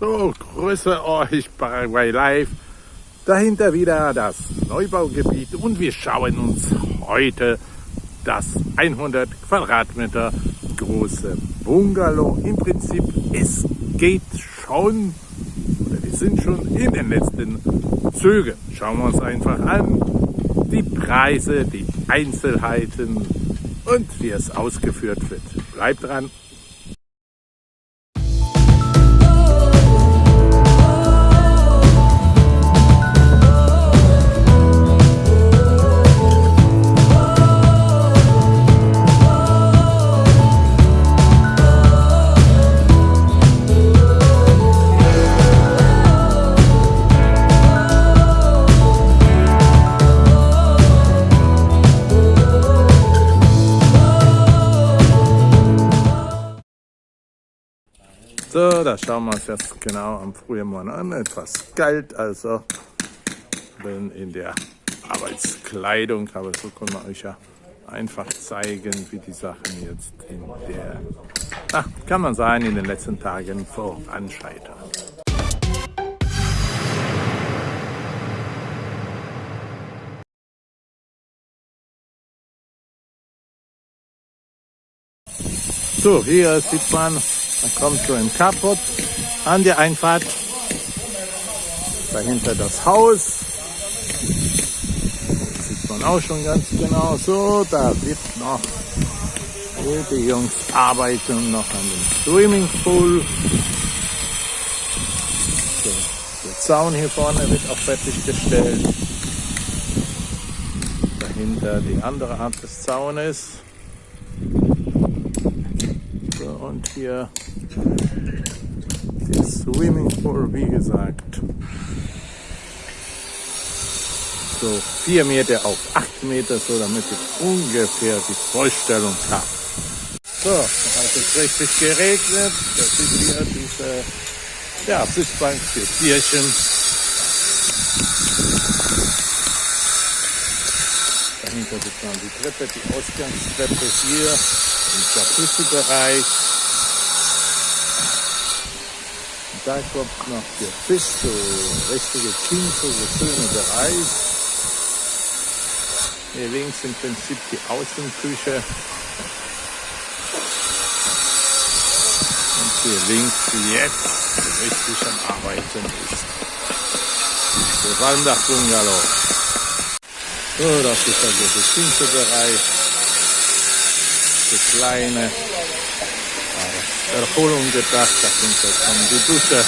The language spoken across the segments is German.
So, grüße euch Paraguay Live. Dahinter wieder das Neubaugebiet und wir schauen uns heute das 100 Quadratmeter große Bungalow. Im Prinzip, es geht schon, oder wir sind schon in den letzten Zügen. Schauen wir uns einfach an, die Preise, die Einzelheiten und wie es ausgeführt wird. Bleibt dran! So, da schauen wir uns jetzt genau am frühen Morgen an. Etwas kalt, also bin in der Arbeitskleidung, aber so können wir euch ja einfach zeigen, wie die Sachen jetzt in der, ach, kann man sagen, in den letzten Tagen voranschreiten. So, hier sieht man dann kommt so ein Kaput an die Einfahrt. Dahinter das Haus. Das sieht man auch schon ganz genau. So, da wird noch die Jungs arbeiten noch an dem Swimmingpool. So, der Zaun hier vorne wird auch fertiggestellt. Dahinter die andere Art des Zaunes. So, und hier der Swimmingpool, wie gesagt. So 4 Meter auf 8 Meter, so damit ich ungefähr die Vorstellung habe. So, dann hat es richtig geregnet. Das ist hier diese ja, Sitzbank für Tierchen. Dahinter sieht man die Treppe, die Ausgangstreppe hier im Jacuzzi-Bereich. Kommt noch der Fisch, so richtige Kinto, so schöne Bereich. Hier links im Prinzip die Außenküche. Und hier links jetzt richtig am Arbeiten ist. Der Walmdach-Bungalow. So, das ist also der Kinto-Bereich. Der kleine Erholung gedacht. Da kommt jetzt dann die Dusche.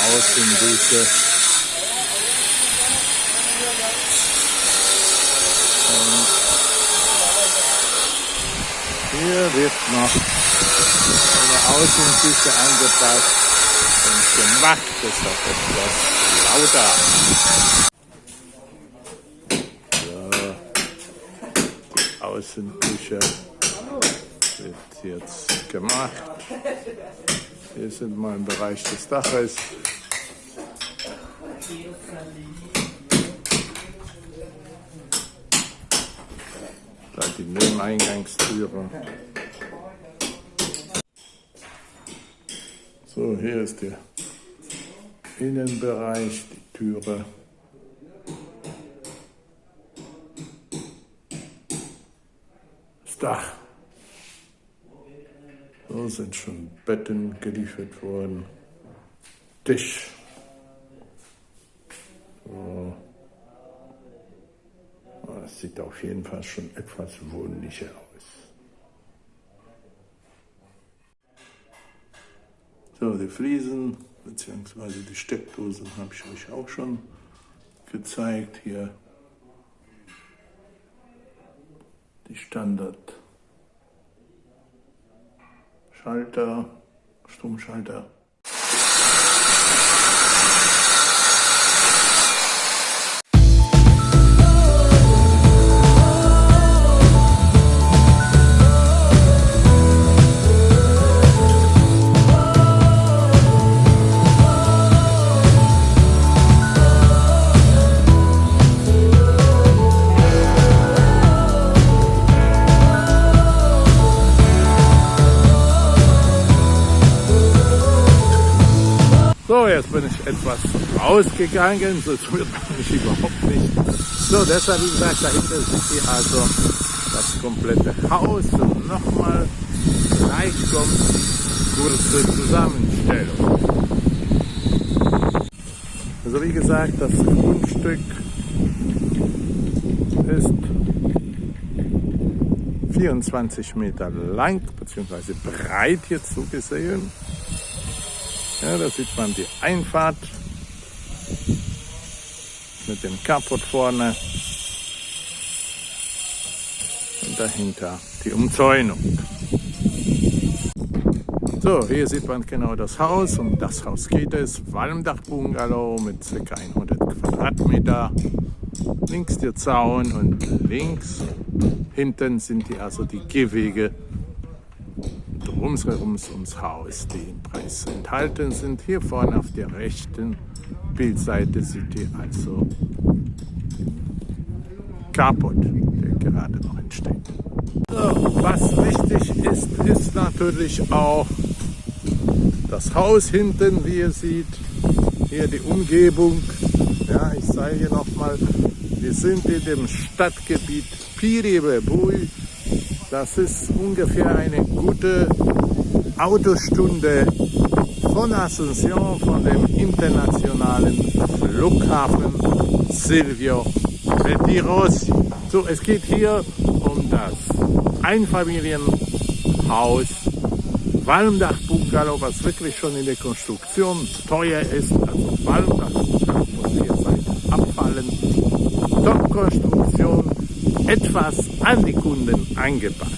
Also Außendusche. Und hier wird noch eine Außendusche angepasst und gemacht. Deshalb etwas lauter. So. Außenküche wird jetzt gemacht. Hier sind wir im Bereich des Daches. Da die Nebeneingangstüre. So, hier ist der Innenbereich, die Türe. Das Dach. So sind schon Betten geliefert worden. Tisch. Das sieht auf jeden Fall schon etwas wohnlicher aus. So, die Fliesen bzw. die Steckdosen habe ich euch auch schon gezeigt. Hier die Standard Schalter, Stromschalter. So, jetzt bin ich etwas rausgegangen, sonst wird mich überhaupt nicht. So, deshalb, wie gesagt, dahinter sieht ihr also das komplette Haus und nochmal gleich kommt die kurze Zusammenstellung. Also wie gesagt, das Grundstück ist 24 Meter lang bzw. breit hier zugesehen. Ja, da sieht man die Einfahrt mit dem Carport vorne und dahinter die Umzäunung. So, hier sieht man genau das Haus. Um das Haus geht es. Walmdach-Bungalow mit ca. 100 Quadratmeter. Links der Zaun und links hinten sind die, also die Gehwege drumherum ums Haus, die im Preis enthalten sind. Hier vorne auf der rechten Bildseite seht ihr also Carport, der gerade noch entsteht. So, was wichtig ist, ist natürlich auch das Haus hinten, wie ihr seht, hier die Umgebung. Ja, ich zeige nochmal, wir sind in dem Stadtgebiet Piribebui. Das ist ungefähr eine gute Autostunde von Asunción, von dem internationalen Flughafen Silvio Pettirossi. So, es geht hier um das Einfamilienhaus Walmdach-Bungalow, was wirklich schon in der Konstruktion teuer ist. Also Walmdach-Bungalow von vier Seiten abfallen. Top-Konstruktion, etwas an die Kunden angepasst.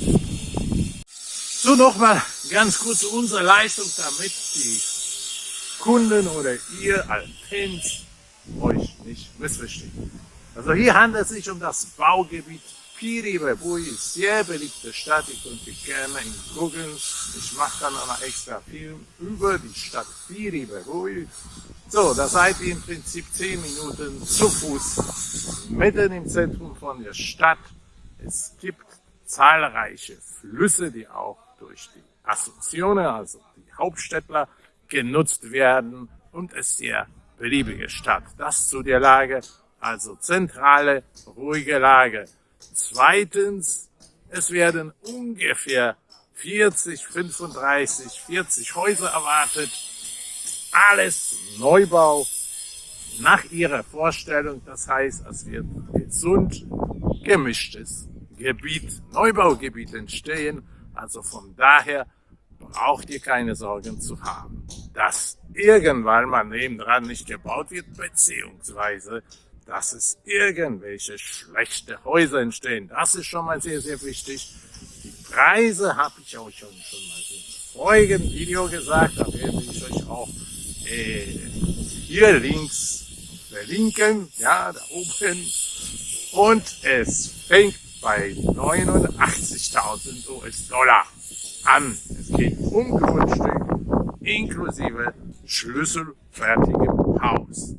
So nochmal ganz kurz unsere Leistung, damit die Kunden oder ihr als euch nicht missverstehen. Also hier handelt es sich um das Baugebiet Piribebui, sehr beliebte Stadt. Ihr könnt ihr gerne googeln. Ich mache dann noch extra Film über die Stadt Piribebui. So, da seid ihr im Prinzip 10 Minuten zu Fuß mitten im Zentrum von der Stadt. Es gibt zahlreiche Flüsse, die auch durch die Assoziationen, also die Hauptstädtler, genutzt werden und es ist sehr beliebige Stadt. Das zu der Lage, also zentrale, ruhige Lage. Zweitens, es werden ungefähr 40, 35, 40 Häuser erwartet. Alles Neubau nach ihrer Vorstellung. Das heißt, es wird gesund gemischtes Gebiet, Neubaugebiet entstehen. Also von daher braucht ihr keine Sorgen zu haben, dass irgendwann mal nebendran nicht gebaut wird, beziehungsweise dass es irgendwelche schlechte Häuser entstehen. Das ist schon mal sehr, sehr wichtig. Die Preise habe ich auch schon, mal im vorigen Video gesagt. Da werde ich euch auch äh, hier links verlinken, ja, da oben. Und es fängt bei 89.000 US-Dollar an. Es geht um Grundstück inklusive schlüsselfertigem Haus.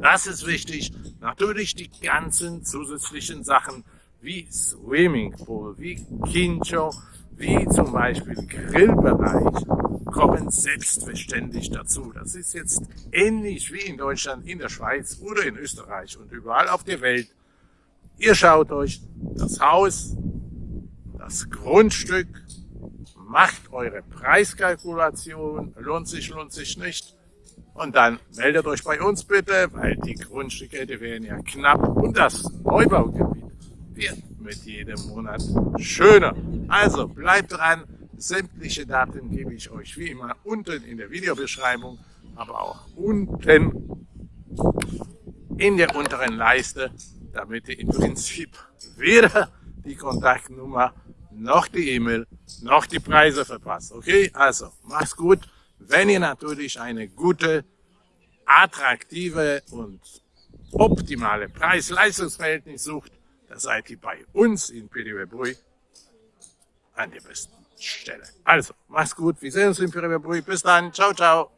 Das ist wichtig. Natürlich die ganzen zusätzlichen Sachen wie Swimmingpool, wie Kincho, wie zum Beispiel Grillbereich kommen selbstverständlich dazu. Das ist jetzt ähnlich wie in Deutschland, in der Schweiz oder in Österreich und überall auf der Welt. Ihr schaut euch das Haus, das Grundstück, macht eure Preiskalkulation, lohnt sich, lohnt sich nicht. Und dann meldet euch bei uns bitte, weil die Grundstücke, die werden ja knapp und das Neubaugebiet wird mit jedem Monat schöner. Also bleibt dran, sämtliche Daten gebe ich euch wie immer unten in der Videobeschreibung, aber auch unten in der unteren Leiste, damit ihr im Prinzip weder die Kontaktnummer noch die E-Mail noch die Preise verpasst. Okay, also macht's gut. Wenn ihr natürlich eine gute, attraktive und optimale Preis-Leistungsverhältnis sucht, dann seid ihr bei uns in Piribebrui an der besten Stelle. Also, macht's gut, wir sehen uns in Piribebrui. Bis dann, ciao, ciao.